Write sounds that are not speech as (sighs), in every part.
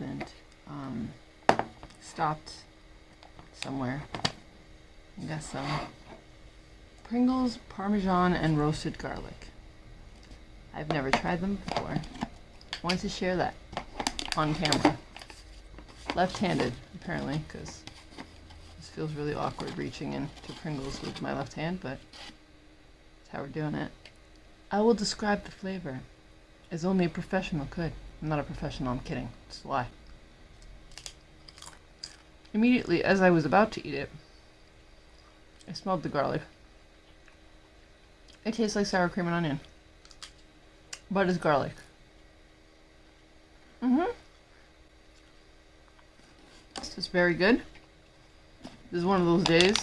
and um, stopped somewhere. I guess so. Pringles, Parmesan, and roasted garlic. I've never tried them before. Wanted to share that on camera. Left-handed, apparently, because this feels really awkward reaching into Pringles with my left hand, but that's how we're doing it. I will describe the flavor as only a professional could. I'm not a professional, I'm kidding. It's a lie. Immediately, as I was about to eat it, I smelled the garlic. It tastes like sour cream and onion. But it's garlic. Mm-hmm. This is very good. This is one of those days.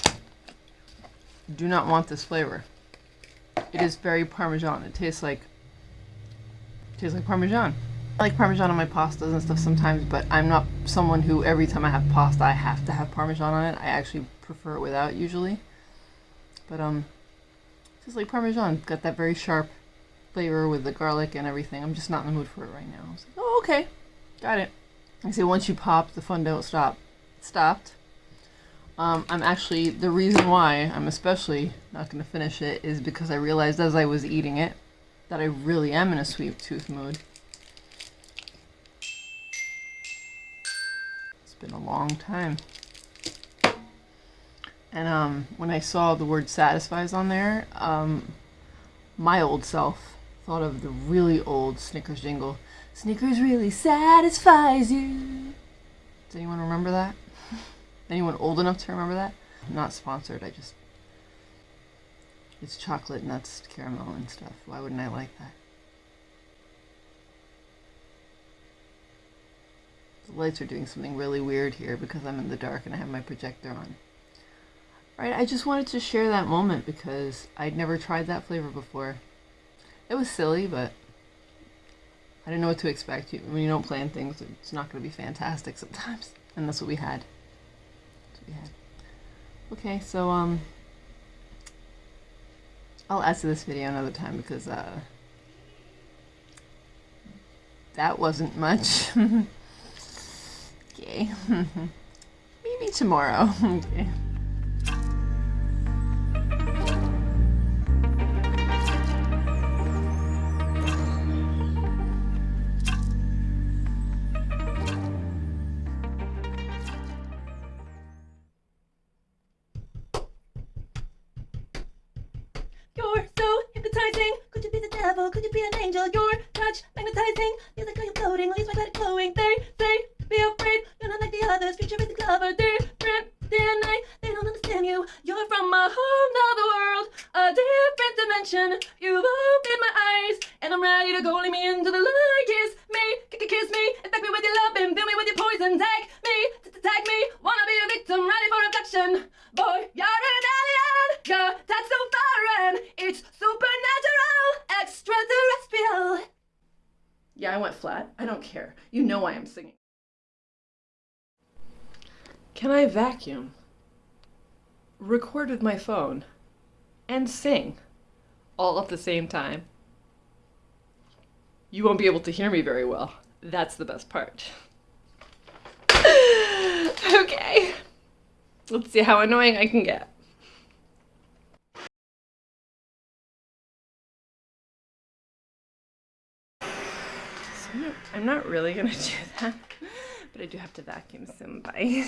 Do not want this flavor. It is very Parmesan. It tastes like tastes like Parmesan. I like Parmesan on my pastas and stuff sometimes, but I'm not someone who every time I have pasta I have to have Parmesan on it. I actually prefer it without usually. But um, just like Parmesan, got that very sharp flavor with the garlic and everything. I'm just not in the mood for it right now. I was like, oh, okay, got it. I say once you pop, the fun don't stop. It stopped. Um, I'm actually, the reason why I'm especially not going to finish it is because I realized as I was eating it that I really am in a sweet tooth mood. Been a long time. And um, when I saw the word satisfies on there, um, my old self thought of the really old Snickers jingle. Snickers really satisfies you. Does anyone remember that? (laughs) Anyone old enough to remember that? I'm not sponsored, I just... It's chocolate nuts, caramel and stuff. Why wouldn't I like that? The lights are doing something really weird here because I'm in the dark and I have my projector on. Right, I just wanted to share that moment because I'd never tried that flavor before. It was silly, but I didn't know what to expect. When you don't plan things, it's not going to be fantastic sometimes. (laughs) And that's what we had. What we had. Okay, so, um, I'll add to this video another time because, uh, that wasn't much. (laughs) okay. (laughs) Maybe tomorrow. okay. You're so hypnotizing. Could you be the devil, could you be an angel? Your touch magnetizing, feel like I'm floating, leaves my body glowing. They say, you're not like the is clever, different DNA. They don't understand you. You're from a whole nother world, a different dimension. You've opened my eyes, and I'm ready to go. Lead me into the light. Kiss me, kiss me, infect me with your love and fill me with your poison. Tag me, tag me. Wanna be a victim, ready for reflection. Boy, you're an alien. Your touch so foreign, it's supernatural extraterrestrial. Yeah, I went flat. I don't care. You know I am singing. Can I vacuum, record with my phone, and sing all at the same time? You won't be able to hear me very well. That's the best part. (laughs) okay. Let's see how annoying I can get. I'm not really gonna (laughs) do that, but I do have to vacuum somebody.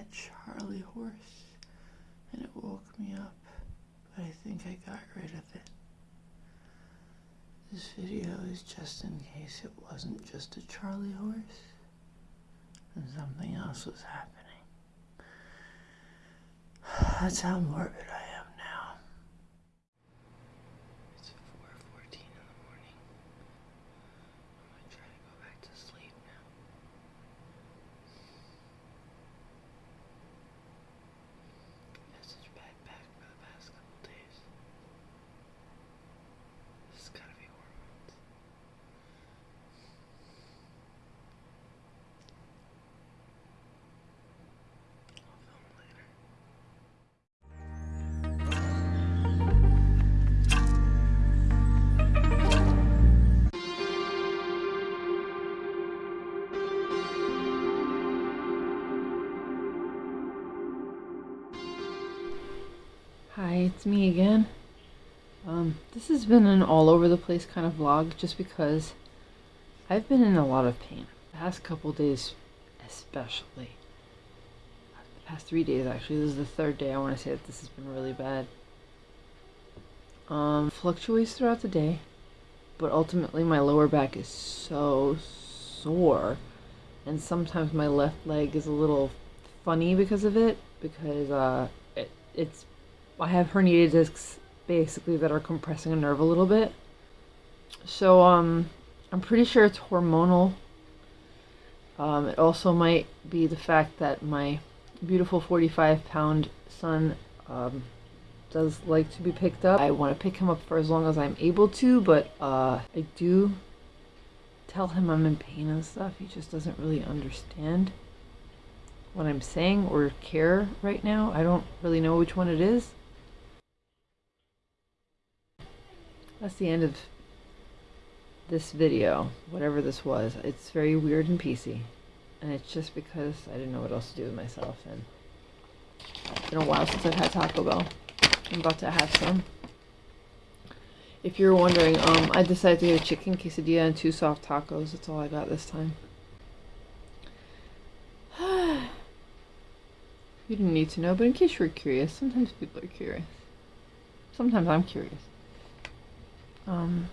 a Charlie horse and it woke me up, but I think I got rid of it. This video is just in case it wasn't just a Charlie horse and something else was happening. (sighs) That's how morbid I am. It's me again. Um, this has been an all over the place kind of vlog just because I've been in a lot of pain. The past couple days, especially. The past three days, actually. This is the third day I want to say that this has been really bad. Um, fluctuates throughout the day, but ultimately my lower back is so sore, and sometimes my left leg is a little funny because of it because uh, it, it's I have herniated discs basically that are compressing a nerve a little bit. So um, I'm pretty sure it's hormonal. Um, it also might be the fact that my beautiful 45 pound son um, does like to be picked up. I want to pick him up for as long as I'm able to, but uh, I do tell him I'm in pain and stuff. He just doesn't really understand what I'm saying or care right now. I don't really know which one it is. That's the end of this video, whatever this was. It's very weird and PC. And it's just because I didn't know what else to do with myself. And it's been a while since I've had Taco Bell. I'm about to have some. If you're wondering, um, I decided to get a chicken quesadilla and two soft tacos. That's all I got this time. (sighs) you didn't need to know, but in case you were curious, sometimes people are curious. Sometimes I'm curious. Um,